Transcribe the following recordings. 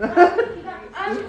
Um,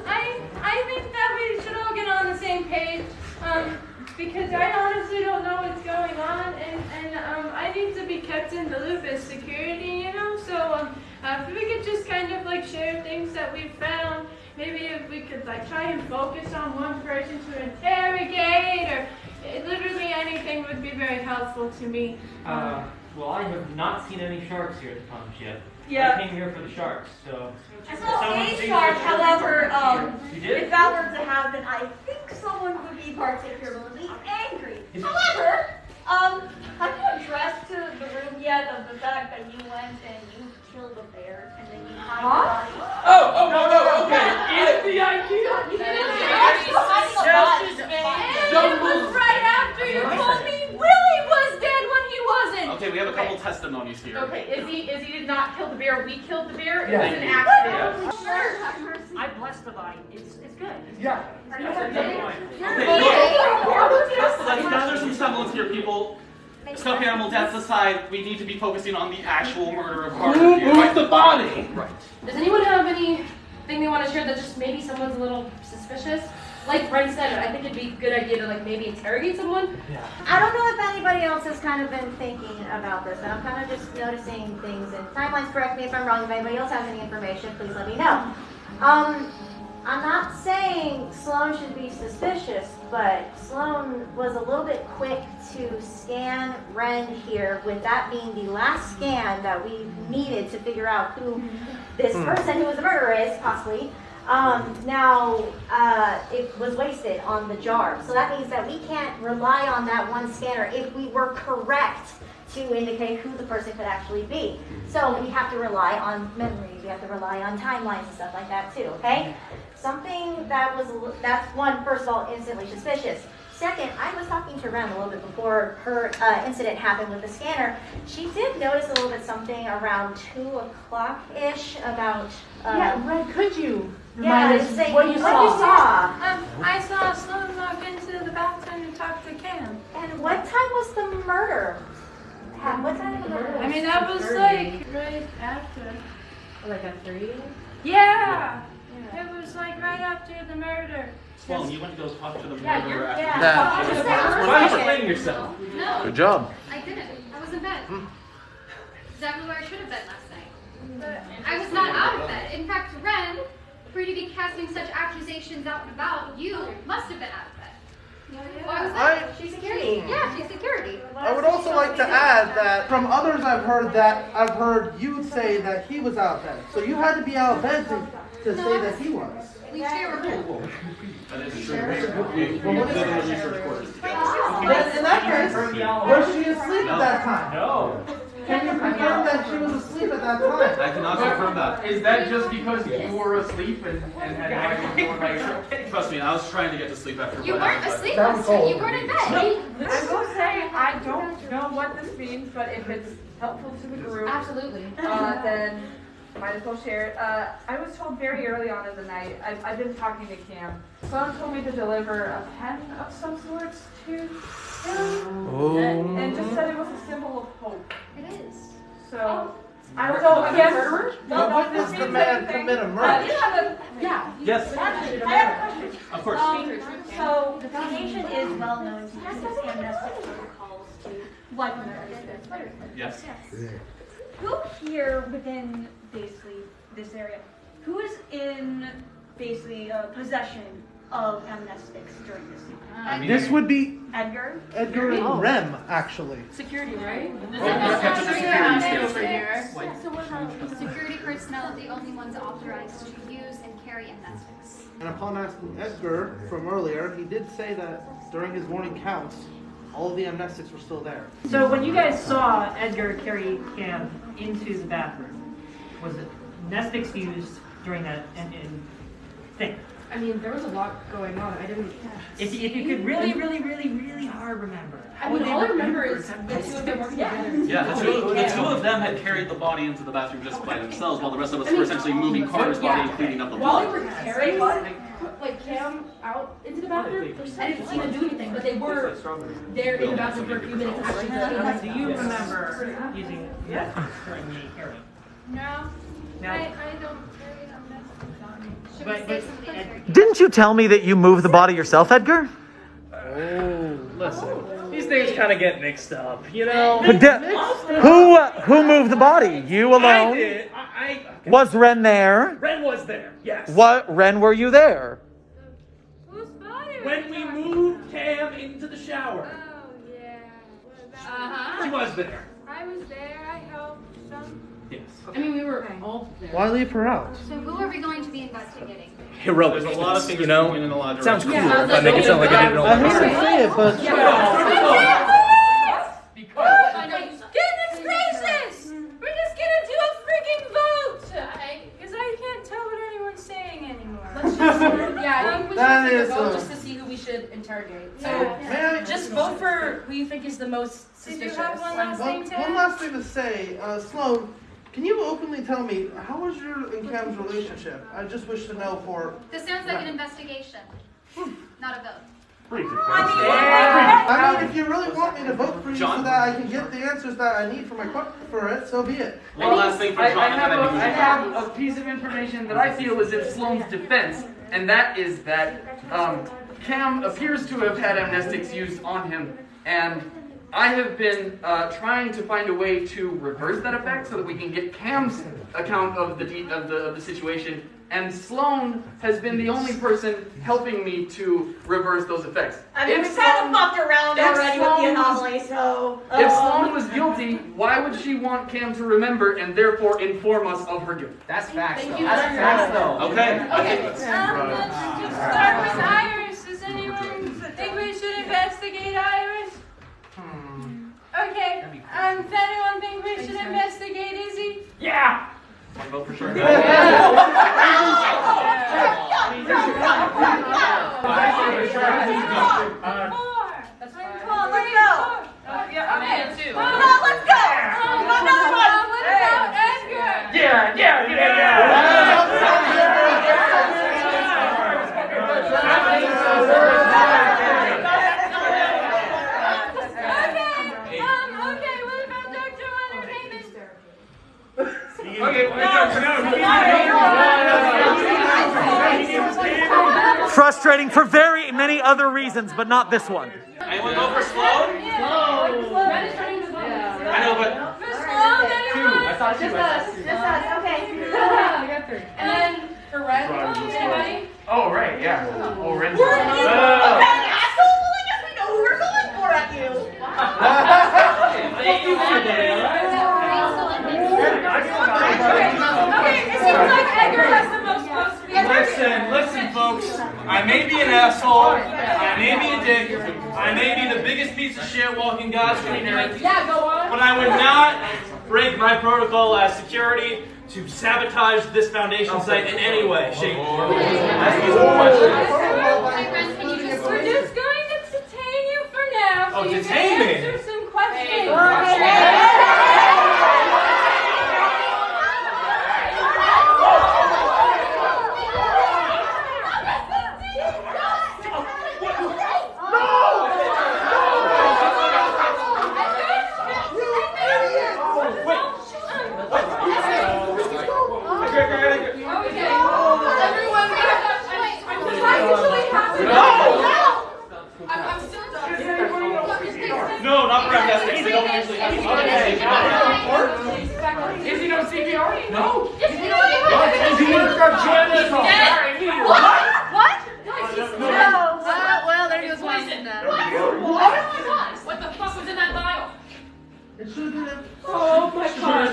I, I think that we should all get on the same page, um, because I honestly don't know what's going on, and, and, um, I need to be kept in the loop as security, you know, so, um, uh, if we could just kind of like share things that we've found, maybe if we could like try and focus on one person to interrogate, or eh, literally anything would be very helpful to me. Uh, well, I have not seen any sharks here at the punch yet. Yeah. I came here for the sharks, so. I saw someone a shark, however, um, if that were to happen, I think someone would be particularly angry. However, um, have you addressed to the room yet of the fact that you went and you killed a bear and then you hide the body? Oh, oh, no, no, okay. In the idea. You didn't actually hide the body. It was right after you told me Willie was dead when he wasn't. Okay, we have a couple testimonies here. Okay, Izzy, Izzy did not kill the bear. We killed the bear. It Yeah. was an accident. Sure. I blessed the body. It's, it's good. Yeah. Are you That's a okay? good point. Okay, let's, let's gather some semblance here, people. Stuffed animal deaths aside, we need to be focusing on the actual murder of Carter Who here. moved the body? Right. Does anyone have anything they want to share that just maybe someone's a little suspicious? Like Brent said, I think it'd be a good idea to like maybe interrogate someone. I don't know if anybody else has kind of been thinking about this, and I'm kind of just noticing things. And timelines, correct me if I'm wrong. If anybody else has any information, please let me know. Um, I'm not saying Sloan should be suspicious, but Sloan was a little bit quick to scan Ren here, with that being the last scan that we needed to figure out who this person who was the murderer is, possibly. Um, now, uh, it was wasted on the jar. So that means that we can't rely on that one scanner if we were correct to indicate who the person could actually be. So we have to rely on memory, we have to rely on timelines and stuff like that too, okay? Something that was, that's one, first of all, instantly suspicious. Second, I was talking to Ren a little bit before her uh, incident happened with the scanner. She did notice a little bit something around two o'clock-ish about, uh, Yeah, Red, could you yeah, remind us say- what you what saw? you saw. Um, I saw Sloan walk into the bathroom and talk to Cam. And what time was the murder? Ha- What time was the murder? I mean, that was like right after. Like a three? Yeah. It was like right after the murder. Sloan, you went to go talk to the Yeah, murderer you're- after yeah. you- Yeah. Just- Why don't you explain yourself? No, Good job. I didn't. I was in bed. Hmm. Exactly where I should have been last night. I was not out of bed. In fact, Ren, for you to be casting such accusations out and about, you must have been out of bed. Why was that? I, she's security. Yeah, she's security. I would also like to add that from others I've heard that I've heard you say that he was out of bed. So you had to be out of bed to, to say that he was. We share a room. Oh, That is true. We, we Well, what in that? research quarters together. In that case, was she asleep at that time? No. Can you confirm that she was asleep at that time? I cannot confirm that. Is that just because you were asleep and, and had no idea by? Trust me, I was trying to get to sleep after You weren't asleep That was last night. You weren't in bed. I will say, I don't know what this means, but if it's helpful to the group, Absolutely. uh, then might as well share it. Uh, I was told very early on in the night, I've, I've been talking to Cam. Someone told me to deliver a pen of some sorts to him, and just said it was a symbol of hope. It is. So, I was told, again, But no, when no, does this the man anything. commit a Uh, murder? you have a, Yeah. Yes, I have a question. of course. Um, so the foundation is well known to use its amnestic protocols to wipe murder. Yes. Who here within basically this area, who is in basically uh, possession of amnestics during this time? I mean, This would be Edgar? Edgar and Ren, actually. Security, right? Kept in the security state. over here. So what about security personnel are the only ones authorized to use and carry amnestics? And upon asking Edgar from earlier, he did say that during his morning counts, all of the amnestics were still there. So when you guys saw Edgar carry Cam into the bathroom, was it amnestics used during that and, and thing? I mean, there was a lot going on. I didn't. If, you- if you could really, really, really, really hard remember. I mean, all I remember is the two of them working together. Yeah, the two, the two of them had carried the body into the bathroom just by themselves, while the rest of us were essentially moving Carter's body and cleaning up the While they blood. were carrying like Cam out into the bathroom, I didn't see them do anything, but they were there in the bathroom for a few minutes. Actually, Do you remember using amnestics during the carrying? No, Now- I, I don't carry amnestics on me. Should But- we but- say something? Didn't you tell me that you moved the body yourself, Edgar? Oh, listen. These things kind of get mixed up, you know? But di- who uh, who moved the body? You alone? I alone? did. I, I, Was Ren there? Ren was there, yes. What Ren were you there? Whose body are When we moved Cam into the shower, Oh, yeah. Uh-huh. she was there. I was there, I helped some. Yes. I mean, we were all there. Why leave her out? So who are we going to be investigating? Heroic. There's a lot of things you know? going in a lot of Sounds cool. directions. if I make it sound like I didn't know. I hate to say it, but Goodness gracious! We're just gonna do a freaking vote! Because I can't tell what anyone's saying anymore. Let's just, yeah, I think we should That take a is vote a- just to see who we should interrogate. So Yeah. just vote for who you think is the most Did you suspicious. have one last One, thing, one last thing to say, uh, Sloan, can you openly tell me how was your and Cam's relationship? I just wish to know for. This sounds like an investigation, not a vote. I mean, if you really want me to vote for you so that I can get the answers that I need for my que- for it, so be it. One last thing for I, John, I, and have then a, you can I move on. have a piece of information that I feel is in Sloane's defense, and that is that um, Cam appears to have had amnestics used on him, and I have been uh, trying to find a way to reverse that effect so that we can get Cam's account of the de- of the of the situation. And Sloane has been the only person helping me to reverse those effects. I mean, If we kind of Sloane- fucked around if already with the Sloane was- anomaly, so. If um, Sloane was guilty, why would she want Cam to remember and therefore inform us of her guilt? That's facts, Thank though. you That's facts, though. Okay, I think Um, let's just start with Iris. Okay, um, does anyone think we should investigate Izzy? Yeah! One vote for sure. Four. That's fine. Come on, let's go. Yeah, I'm in too. Come on, let's go. Um, Come on, another one. uh, what about Edgar? Yeah, yeah, yeah, Okay, um, okay, what about Dr. Leonard Heyman? Frustrating for very many other reasons, but not this one. Anyone vote for Sloan? Ren is turning the vote. I know, but For Sloan, anyone? I thought you Just us. Just us, okay. I got three. And then for Ren, anybody? Oh, right, yeah. Oh, Ren's. We're in this. Okay, asshole. Well, I guess we know who we're going for at you. Okay, it seems like Edgar has the most votes to be Listen, listen, folks. I may be an asshole. I may be a dick. I may be the biggest piece of shit walking God's green earth. Yeah, go on. But I would not break my protocol as security to sabotage this foundation site in any way, shape, or form. Ask me some questions. Hey, Ren, can you just We're just going to detain you for now. Oh, so you detain me? Answer some questions. Okay. Everyone, What's actually happening? I'm, I'm still done. No, not for amnestics. They don't usually have Is he no CPR? No. What? No. well, there goes one then. What the fuck was in that vial? It should have been. Oh my god.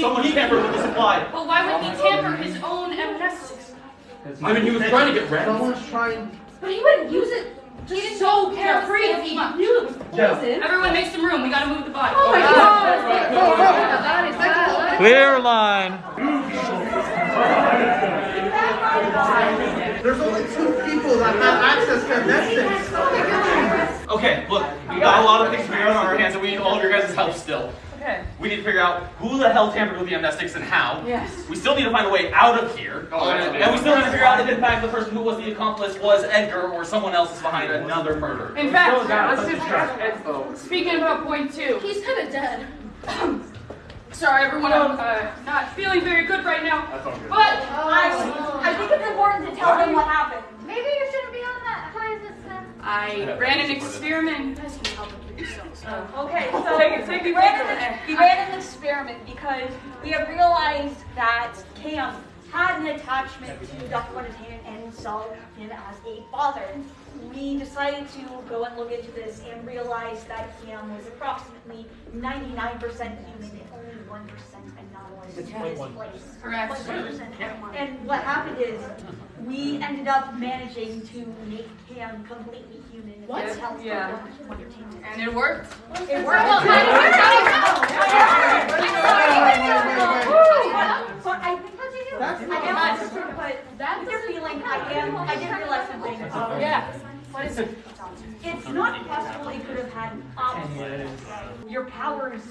Someone tampered with the supply. But why would he tamper his own amnestics? I mean, he was trying to get Ren. Someone's trying. But he wouldn't use it just so carefree if he knew it was poison. Everyone make some room. We gotta move the body. Oh my god. Clear line. There's only two people that have access to amnestics. Okay, look, we got a lot of things to figure on our hands, and we need all of your guys' help still. Okay. We need to figure out who the hell tampered with the amnestics and how. Yes. We still need to find a way out of here. Oh, that's and we still need to figure out if in fact the person who was the accomplice was Edgar or someone else is behind another murder. In fact, let's just speaking about point two. He's kind of dead. Sorry, everyone. I'm uh, not feeling very good right now. That's all good. But I, I think it's important to tell them what happened. Maybe you shouldn't be on that high this. I ran an experiment. You guys can help with. Okay, so it- we ran, an, ran an experiment because we have realized that Cam had an attachment to Dr. Quentin and saw him as a father. We decided to go and look into this and realize that Cam was approximately 99% human and only 1% anomalous in his place. Correct. 1%. And what happened is we ended up managing to make Cam completely human. and What? help Yeah. Dr. Quentin. And it worked. It Well, but I think That's I am but that's your feeling. I am. I did realize something. Um, Yeah. What is it? It's not possible it could have had an opposite. Your powers.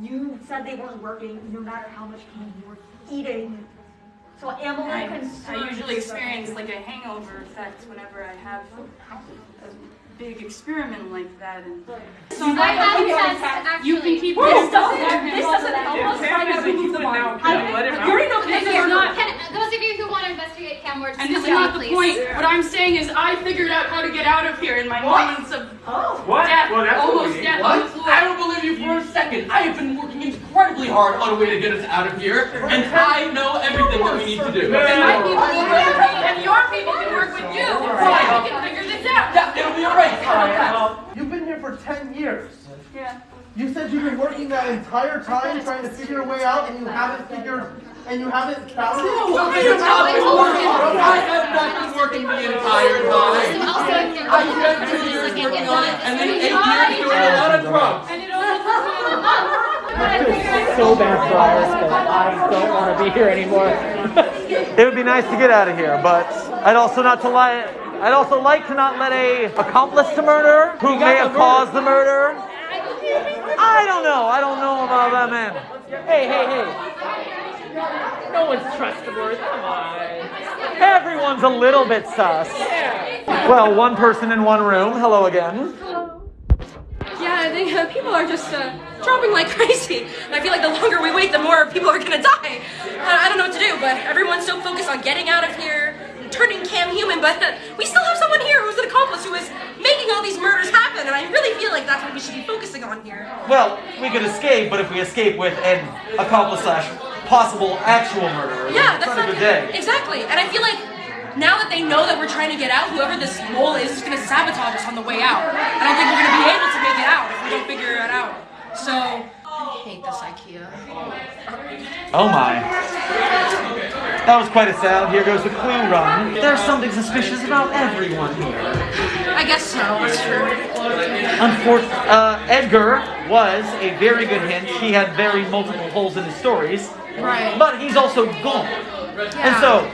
You said they weren't working, no matter how much pain you were eating. So am a I, little concerned. I usually experience like a hangover effect whenever I have a big experiment like that. And so I have you tests, can- actually. you can keep This this doesn't- this doesn't help us find out who's the now. I- Let him you're no This is kidding. not. Can, those of you who want to investigate Cam Ward, And this is not me, the please. point. What I'm saying is, I figured out how to get out of here in my What? moments of Oh. What? death, Well, that's almost need. death on the What? floor. I don't believe you for a second. I have been working incredibly hard on a way to get us out of here, and I know everything that we need to do. And my people will work with me, and your people can work with you. Right. We can figure this out. Yeah, it'll be alright. Kyle. You've been here for 10 years. Yeah. You said you've been working that entire time trying to figure a way out and you haven't figured, and you haven't found it? Well, you're not been working. I have not been working the entire time. Also, if you're I spent two years working on it, and then eight years doing a lot of drugs. And it only took me a month. So bad for Iris, but I don't want to be here anymore. It would be nice to get out of here, but I'd also not to lie. I'd also like to not let a accomplice to murder who may have caused the murder. I don't know. I don't know about that man. Hey, hey, hey. No one's trustworthy. Come on. Everyone's a little bit sus. Well, one person in one room. Hello again. Hello. Yeah, I think uh, people are just uh, dropping like crazy. And I feel like the longer we wait, the more people are gonna die. I, I don't know what to do, but everyone's so focused on getting out of here, and turning Cam human, but we still have someone here who's an accomplice who is making all these murders happen, and I really feel like that's what we should be focusing on here. Well, we could escape, but if we escape with an accomplice slash possible actual murderer, Yeah, that's not a good day. Exactly, and I feel like now that they know that we're trying to get out, whoever this mole is is gonna sabotage us on the way out. I don't think we're gonna be able to make it out if we don't figure it out. So I hate this IKEA. Oh my. That was quite a sound. Here goes the clue run. There's something suspicious about everyone here. I guess so. That's true. Unfortunately, uh, Edgar was a very good hint. He had very multiple holes in his stories. Right. But he's also gone. And so,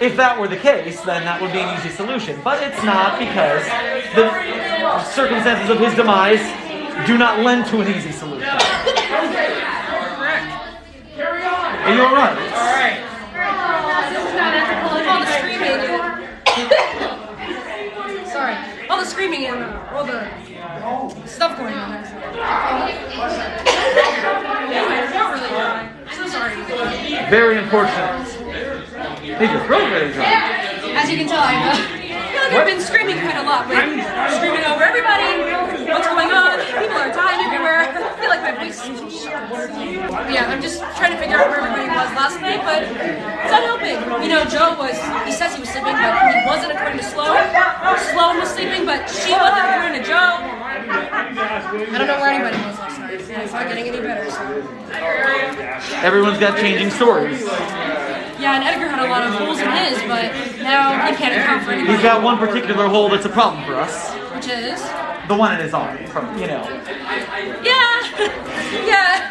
if that were the case, then that would be an easy solution. But it's not because the circumstances of his demise do not lend to an easy solution. Are you alright? Alright. All the screaming. Sorry. All the screaming and all the stuff going on. Anyway, it's not really dry. So sorry. Very unfortunate. Made your throat very dry. As you can tell, I've, uh, I feel like I've been screaming quite a lot, but screaming over everybody. What's going on? People are dying everywhere. I feel like my voice is Yeah, I'm just trying to figure out where everybody was last night, but it's not helping. You know, Joe was, he says he was sleeping, but he wasn't according to Sloan. Sloan was sleeping, but she wasn't according to Joe. I don't know where anybody was last night. and It's not getting any better, so. Everyone's got changing stories. Yeah, and Edgar had a lot of holes in his, but now he can't account for anybody. He's got one particular hole that's a problem for us. Which is? The one in his arm, from, you know. Yeah, yeah.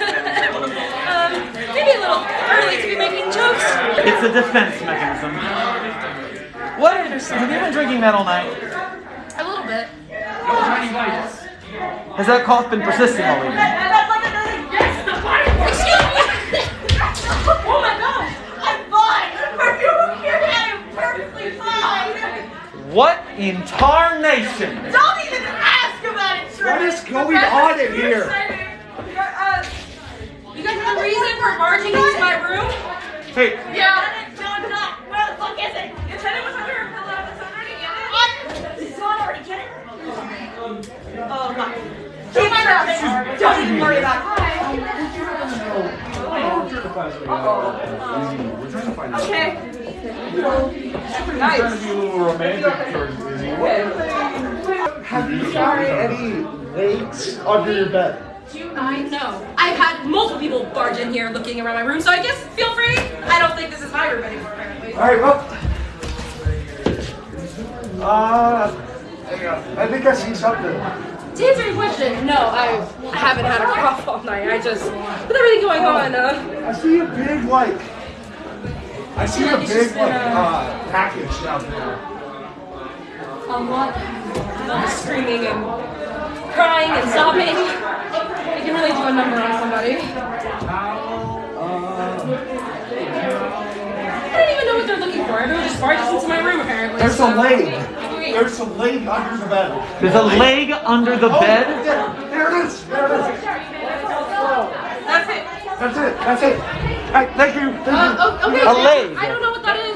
um, maybe a little early to be making jokes. It's a defense mechanism. What? Have you been drinking that all night? A little bit. Has that cough been persisting all evening? Excuse me. Oh my gosh! I'm fine! Are you okay? I am perfectly fine! What in tarnation? Don't even ask about it, Trevor! What is going on in here? Uh, You guys hungry? are barging into my room? Hey, Yeah. No, it's not. Where the fuck is it? It's it was under her pillow. It's already in it. Did someone already get it? Oh, my. Keep my mouth. Don't even worry about it. Okay. Trying to be a little romantic towards Izzy. Have you found any legs under your bed? Mind? No. I've had multiple people barge in here looking around my room, so I guess feel free. I don't think this is my room anymore, apparently. Alright, well. Uh. I think I see something. To answer your question, no, I haven't had a cough all night. I just, with everything going on, uh, I see a big, like. I see a big, like, been, uh, package down there. a lot, of screaming and crying and sobbing. It can really do a number on somebody. I don't even know what they're looking for. Everyone just barges into my room, apparently. There's so- a leg. There's a leg under the bed. there's a leg under the Oh, bed. There, there it is. There it is. That's it. That's it. That's it. Hey, thank you. Thank. Uh, okay. A leg. I don't know what that is.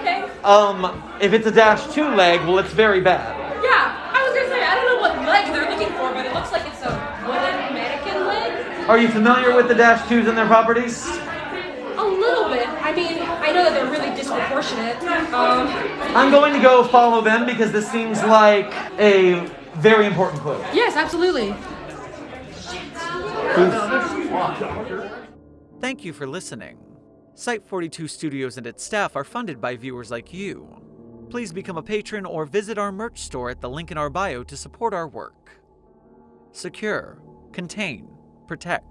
Okay. Um, if it's a dash two leg, well, it's very bad. Yeah, I was gonna say I don't know what leg they're looking for, but it looks like it's a wooden mannequin leg. Are you familiar with the dash twos and their properties? A little bit. I mean, I know that they're really disproportionate. Um, I'm going to go follow them because this seems like a very important clue. yes, absolutely. Thank you for listening. Site 42 Studios and its staff are funded by viewers like you. Please become a patron or visit our merch store at the link in our bio to support our work. Secure, contain, protect.